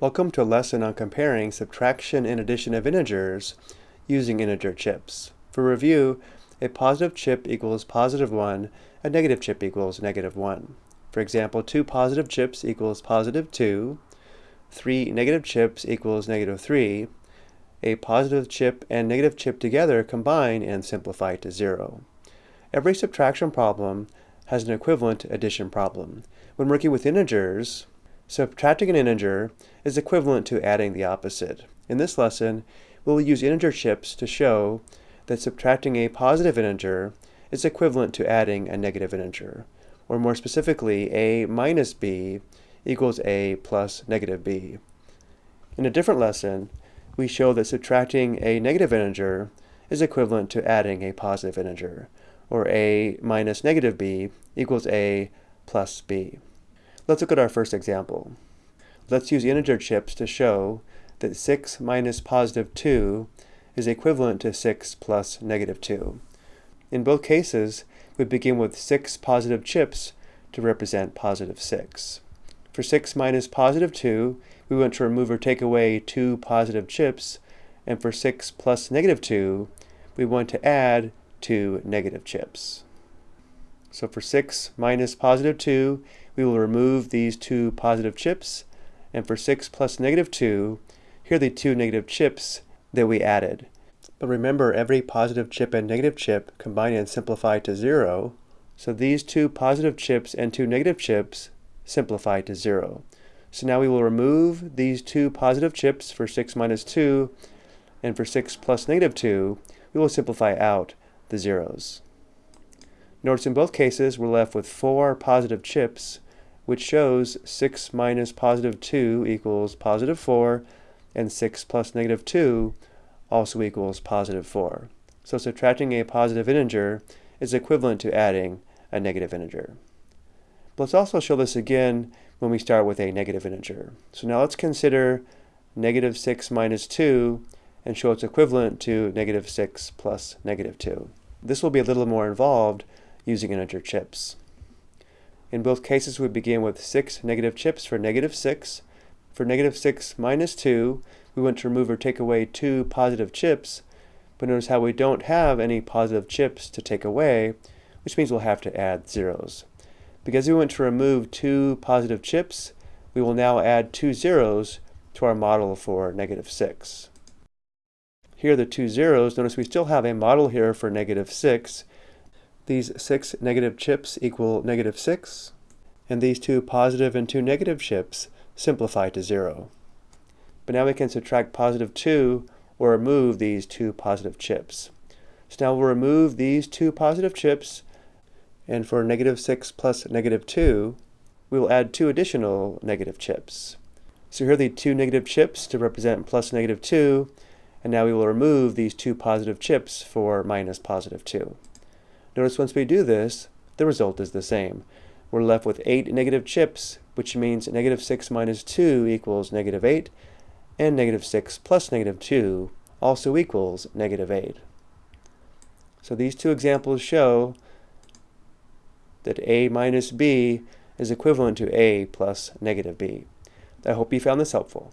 Welcome to a lesson on comparing subtraction and addition of integers using integer chips. For review, a positive chip equals positive 1, a negative chip equals negative 1. For example, two positive chips equals positive 2, three negative chips equals negative 3, a positive chip and negative chip together combine and simplify to 0. Every subtraction problem has an equivalent addition problem. When working with integers, Subtracting an integer is equivalent to adding the opposite. In this lesson, we will use integer chips to show that subtracting a positive integer is equivalent to adding a negative integer, or more specifically, a minus b equals a plus negative b. In a different lesson, we show that subtracting a negative integer is equivalent to adding a positive integer, or a minus negative b equals a plus b. Let's look at our first example. Let's use integer chips to show that 6 minus positive 2 is equivalent to 6 plus negative 2. In both cases, we begin with 6 positive chips to represent positive 6. For 6 minus positive 2, we want to remove or take away 2 positive chips, and for 6 plus negative 2, we want to add 2 negative chips. So for 6 minus positive 2, we will remove these two positive chips. And for 6 plus negative 2, here are the two negative chips that we added. But remember, every positive chip and negative chip combine and simplify to 0. So these two positive chips and two negative chips simplify to 0. So now we will remove these two positive chips for 6 minus 2, and for 6 plus negative 2, we will simplify out the zeros. Notice in both cases we're left with four positive chips which shows 6 minus positive 2 equals positive 4, and 6 plus negative 2 also equals positive 4. So subtracting a positive integer is equivalent to adding a negative integer. But let's also show this again when we start with a negative integer. So now let's consider negative 6 minus 2 and show it's equivalent to negative 6 plus negative 2. This will be a little more involved using integer chips. In both cases, we begin with 6 negative chips for negative 6. For negative 6 minus 2, we want to remove or take away 2 positive chips, but notice how we don't have any positive chips to take away, which means we'll have to add zeros. Because we want to remove 2 positive chips, we will now add two zeros to our model for negative 6. Here are the two zeros. Notice we still have a model here for negative 6, these six negative chips equal negative 6, and these two positive and two negative chips simplify to 0. But now we can subtract positive 2 or remove these two positive chips. So now we'll remove these two positive chips, and for negative 6 plus negative 2, we will add two additional negative chips. So here are the two negative chips to represent plus negative 2, and now we will remove these two positive chips for minus positive 2. Notice once we do this, the result is the same. We're left with 8 negative chips, which means negative 6 minus 2 equals negative 8, and negative 6 plus negative 2 also equals negative 8. So these two examples show that a minus b is equivalent to a plus negative b. I hope you found this helpful.